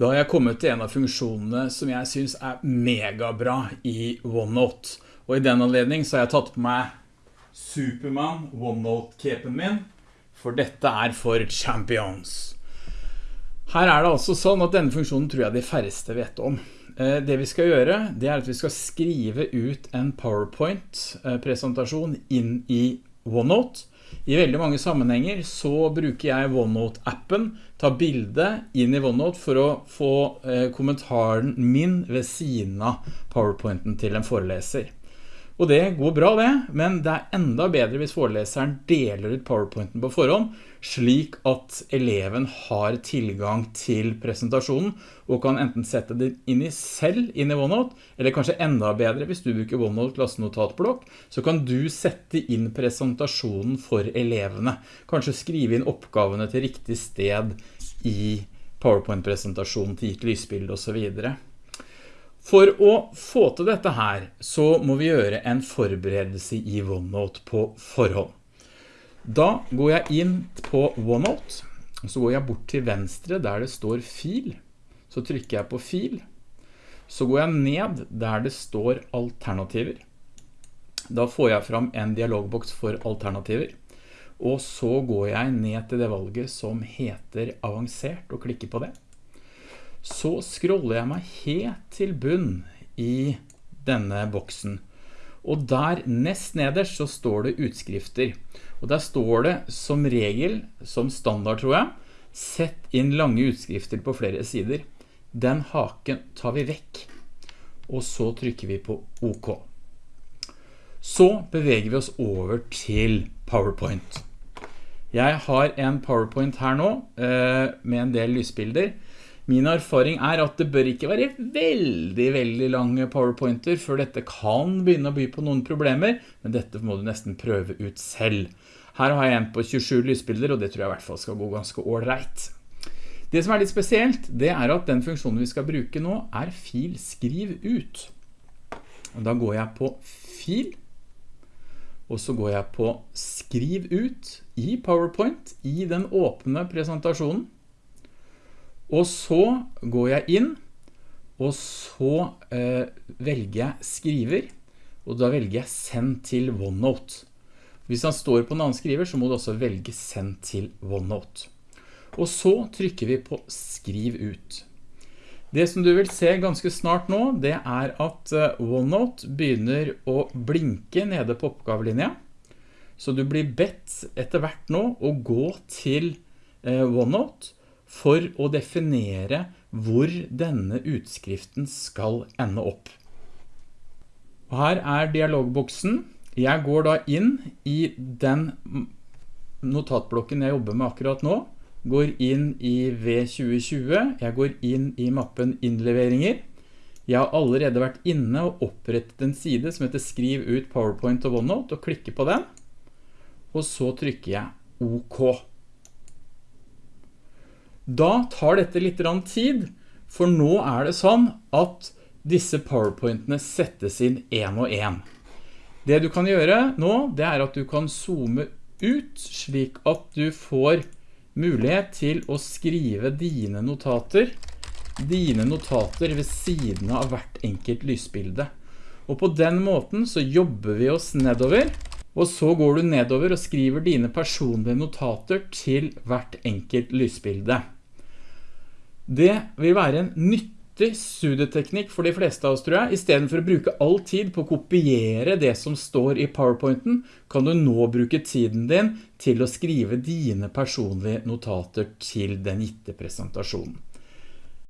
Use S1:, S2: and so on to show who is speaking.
S1: Da har jeg kommet til en av funksjonene som jeg synes er megabra i OneNote. Og i den anledning så har jeg tatt på meg Superman OneNote-capen min, for dette er for champions. Her er det altså sånn at denne funksjonen tror jeg de færreste vet om. Eh, det vi skal gjøre, det er at vi skal skrive ut en PowerPoint-presentasjon inn i OneNote. I veldig mange sammenhenger så bruker jeg OneNote-appen, ta bilde inn i OneNote for å få eh, kommentaren min ved siden av PowerPointen til en foreleser. Og det går bra det, men det er enda bedre hvis foreleseren deler ut PowerPointen på forhånd, slik at eleven har tilgang til presentasjonen og kan enten sette den inn i selv inn i OneNote, eller kanskje enda bedre hvis du bruker OneNote klassenotatblokk, så kan du sette inn presentasjonen for elevene. Kanskje skrive inn oppgavene til riktig sted i PowerPoint-presentasjonen til gitt lysbilde og så videre. For å få til dette her, så må vi gjøre en forberedelse i OneNote på forhånd. Da går jeg inn på OneNote, så går jeg bort til venstre der det står fil, så trykker jeg på fil. Så går jeg ned der det står alternativer. Da får jeg fram en dialogboks for alternativer. Og så går jeg ned til det valget som heter avansert og klikker på det så scroller jeg meg helt til bunn i denne boksen. Og der nest nederst så står det utskrifter. Og der står det som regel, som standard tror jeg, sett inn lange utskrifter på flere sider. Den haken tar vi vekk. Og så trykker vi på OK. Så beveger vi oss over til PowerPoint. Jeg har en PowerPoint her nå eh, med en del lysbilder. Min erfaring er at det bør ikke være veldig, veldig lange powerpointer før dette kan begynne å by på noen problemer, men dette må du nesten prøve ut selv. Her har jeg en på 27 lysbilder, og det tror jeg i hvert fall skal gå ganske ålreit. Det som er litt spesielt, det er at den funksjonen vi skal bruke nå er fil skriv ut. Da går jeg på fil, og så går jeg på skriv ut i PowerPoint i den åpne presentasjonen. Og så går jeg inn, og så eh, velger jeg skriver, og da velger jeg send til OneNote. Hvis han står på en annen skriver, så må du også velge send til OneNote. Og så trykker vi på skriv ut. Det som du vil se ganske snart nå, det er at eh, OneNote begynner å blinke nede på oppgavelinja. Så du blir bedt etter hvert nå å gå til eh, OneNote, for å definere hvor denne utskriften skal ende opp. Og her er dialogboksen. Jeg går da inn i den notatblokken jeg jobber med akkurat nå, går inn i V2020, jeg går inn i mappen innleveringer. Jeg har allerede vært inne og opprettet en side som heter Skriv ut PowerPoint og OneNote, og klikker på den. Og så trykker jeg OK. Da tar dette litt tid, for nå er det sånn at disse powerpointene settes inn en og en. Det du kan gjøre nå, det er at du kan zoome ut slik at du får mulighet til å skrive dine notater, dine notater ved siden av hvert enkelt lysbilde. Og på den måten så jobber vi oss nedover, og så går du nedover og skriver dine personlige notater til hvert enkelt lysbilde. Det vil være en nyttig studieteknikk for de fleste av oss, tror jeg. I stedet for å bruke all tid på å kopiere det som står i PowerPointen, kan du nå bruke tiden din til å skrive dine personlige notater til den gitte presentasjonen.